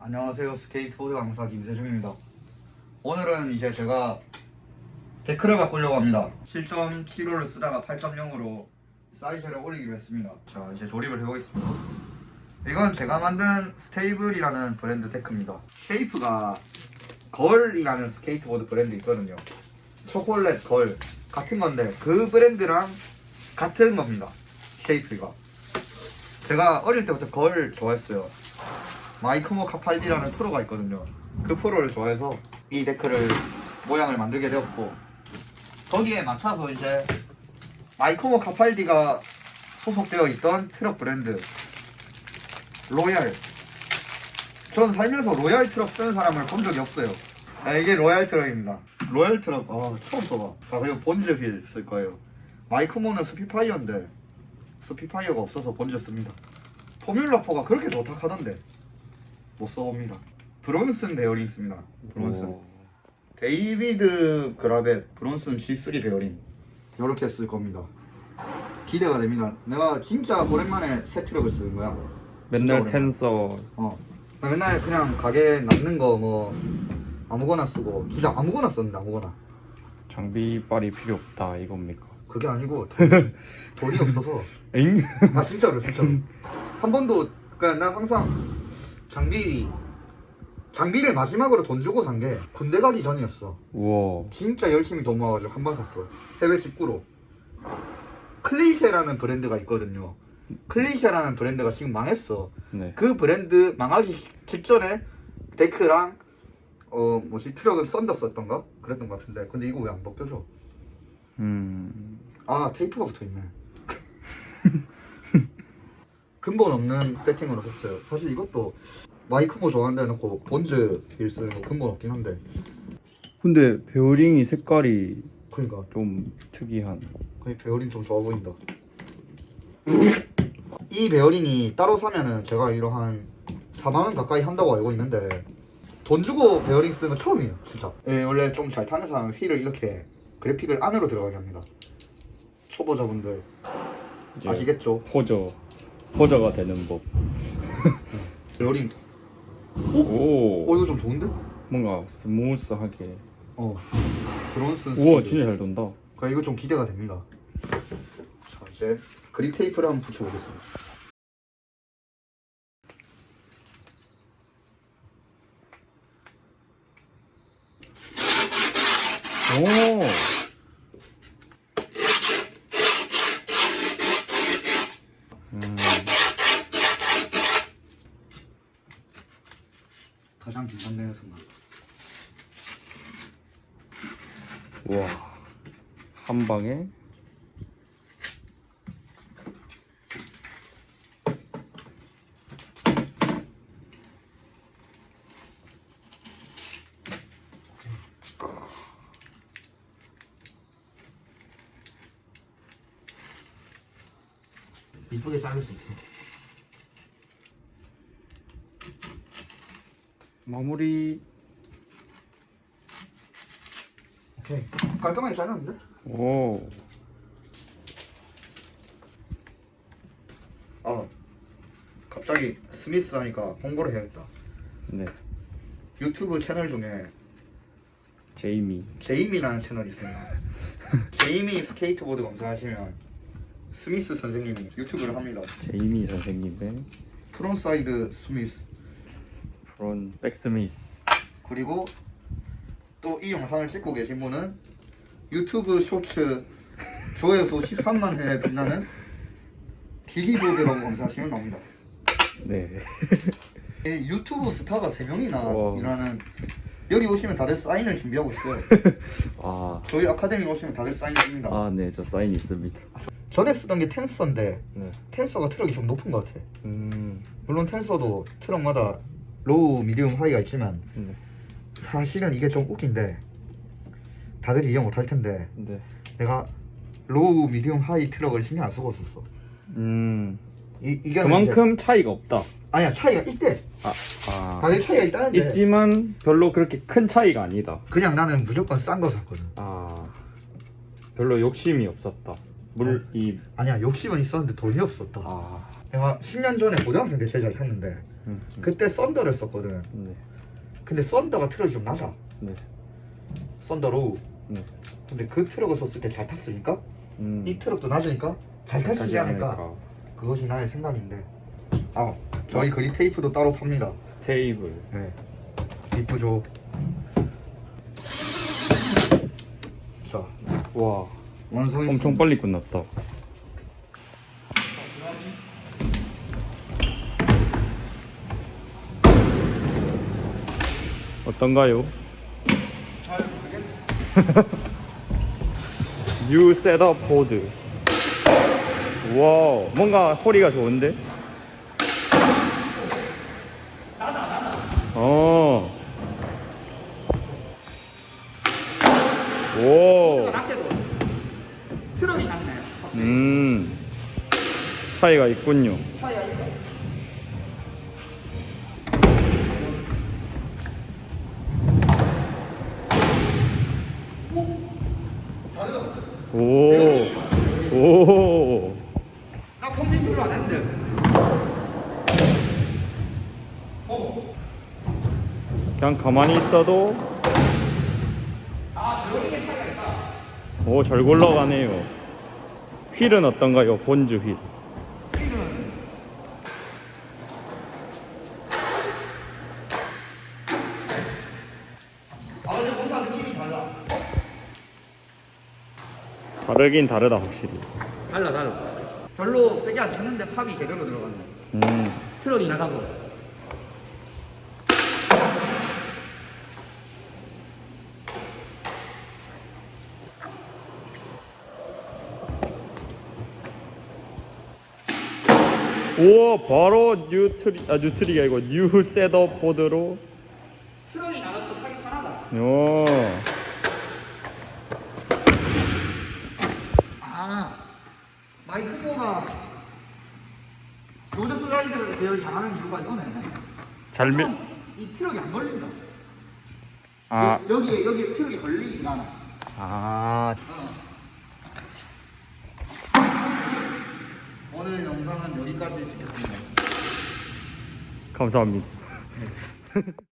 안녕하세요. 스케이트보드 강사 김세중입니다. 오늘은 이제 제가 데크를 바꾸려고 합니다. 7.75를 쓰다가 8.0으로 사이즈를 올리기로 했습니다. 자 이제 조립을 해보겠습니다. 이건 제가 만든 스테이블이라는 브랜드 데크입니다. shape가 걸이라는 스케이트보드 브랜드 있거든요. 초콜릿 걸 같은 건데 그 브랜드랑 같은 겁니다. shape가. 제가 어릴 때부터 걸 좋아했어요 마이크모 카팔디라는 프로가 있거든요. 그 프로를 좋아해서 이 데크를 모양을 만들게 되었고 거기에 맞춰서 이제 마이크모 카팔디가 소속되어 있던 트럭 브랜드 로얄 전 살면서 로얄 트럭 쓰는 사람을 본 적이 없어요. 아, 이게 로얄 트럭입니다. 로얄 트럭 아, 처음 써봐. 자 그리고 본즈 휠 쓸 거예요. 마이크모는 스핏파이어인데 스핏파이어가 없어서 본즈 씁니다. 포뮬러4가 그렇게 좋다 하던데 못 써봅니다. 브론슨 베어링 씁니다. 브론슨. 오. 데이비드 그라벳 브론슨 G3 베어링 이렇게 쓸 겁니다. 기대가 됩니다. 내가 진짜 오랜만에 새 트럭을 쓰는 거야. 맨날. 텐서 어. 나 맨날 그냥 가게 남는 거 뭐 아무거나 쓰고 진짜 아무거나 썼는데 아무거나. 장비빨이 필요 없다 이겁니까? 그게 아니고 돈, 돈이 없어서 엥? 아 진짜로 진짜로 한 번도 그러니까 난 항상 장비 장비를 마지막으로 돈 주고 산 게 군대 가기 전이었어. 우와 진짜 열심히 돈 모아가지고 한 번 샀어. 해외 직구로. 클리셰라는 브랜드가 있거든요. 클리셰라는 브랜드가 지금 망했어. 네 그 브랜드 망하기 직전에 deck랑 어 뭐지 트럭은 Thunder 썼던가 그랬던 것 같은데 근데 이거 왜 안 벗겨져? 음... 아 테이프가 붙어있네. 근본 없는 세팅으로 했어요. 사실 이것도 Mike Mo 좋아한다 해놓고 Bones 휠 쓰는 거 근본 없긴 한데. 근데 베어링이 색깔이 그러니까. 좀 특이한. 거의 베어링 좀 좋아 보인다. 이 베어링이 따로 사면은 제가 알기로 한 4만원 가까이 한다고 알고 있는데 돈 주고 베어링 쓰는 건 처음이에요 진짜. 예, 원래 좀 잘 타는 사람은 휠을 이렇게 그래픽을 안으로 들어가게 합니다. 초보자분들. 아시겠죠? poser poser가 되는 법. 베어링 오, 어 이거 좀 좋은데? 뭔가 smooth하게. 어 Bronson 우와 스피드. 진짜 잘 돈다. 그러니까 이거 좀 기대가 됩니다. 자 이제 그립 테이프를 한번 붙여보겠습니다. 오 음, 가장 긴장되는 순간 우 와. 한 방에 이쁘게 자를 수 있어 마무리 오케이. 깔끔하게 자르는데? 오. 아 갑자기 스미스 하니까 홍보를 해야겠다. 네, 유튜브 채널 중에 제이미. 제이미라는 채널이 있습니다 제이미 스케이트보드 검색하시면 스미스 선생님이 유튜브를 합니다. 제이미 선생님의 frontside smith. front back smith. 그리고 또 이 영상을 찍고 계신 분은 유튜브 쇼츠 조회수 13만 회에 빛나는 디리보드라고 검색하시면 나옵니다 네이 유튜브 스타가 3명이나 와. 일하는 여기 오시면 다들 사인을 준비하고 있어요 아, 저희 아카데미 오시면 다들 사인 줍니다 아, 네, 저 사인 있습니다. 전에 쓰던 게 Tensor인데 네. Tensor가 트럭이 좀 높은 것 같아 음, 물론 Tensor도 트럭마다 low, medium, high가 있지만 네. 사실은 이게 좀 웃긴데 다들 이해 못할 텐데 네. 내가 low, medium, high 트럭을 신경 안 쓰고 있었어 음, 이, 이게 그만큼 차이가 없다. 아니야 차이가 있대 아, 아. 다들 차이가 있다는데 있지만 별로 그렇게 큰 차이가 아니다. 그냥 나는 무조건 싼 거 샀거든 아, 별로 욕심이 없었다. 물, 이, 아니야 욕심은 있었는데 돈이 없었다 아, 내가 10년 전에 고등학생 때 제일 잘 탔는데 음, 그때 Thunder를 썼거든. 네. 근데 Thunder가 트럭이 좀 낮아. 네. Thunder로. 네. 근데 그 트럭을 썼을 때 잘 탔으니까 음. 이 트럭도 낮으니까 잘 타시지 않을까. 않을까. 그것이 나의 생각인데. 아, 저희 grip tape도 따로 팝니다. 테이블. 네. 이쁘죠. 자, 와. 완성이 엄청 빨리 끝났다. 어떤가요? 잘 모르겠어. 뉴 셋업 보드. 와, 뭔가 소리가 좋은데? 어. 오. 트럭이 낮네. 음. 차이가 있군요. 차이가 오. 오. 나 펌핑 안 했는데. 그냥 가만히 있어도 오, 잘 굴러가네요. 휠은 어떤가요? 본주 휠. 아, 근데 뭔가 느낌이 달라. 다르긴 다르다, 확실히. 달라, 달라. 별로 세게 안 찼는데 팝이 제대로 들어갔네. 음. 트럭이 나가고. 오, 바로 뉴트리, 아, 뉴트리가 아니고 뉴 셋업 보드로. 트럭이 나가서 타기 편하다. 오. Mike Mo가 nose slide varial이 잘하는 이유가 이거네. 잘 밀, 이 트럭이 안 걸린다. 아, 여, 여기에 여기에 트럭이 걸리진 않아. 아, 어. 오늘 영상은 여기까지 찍겠습니다. 감사합니다.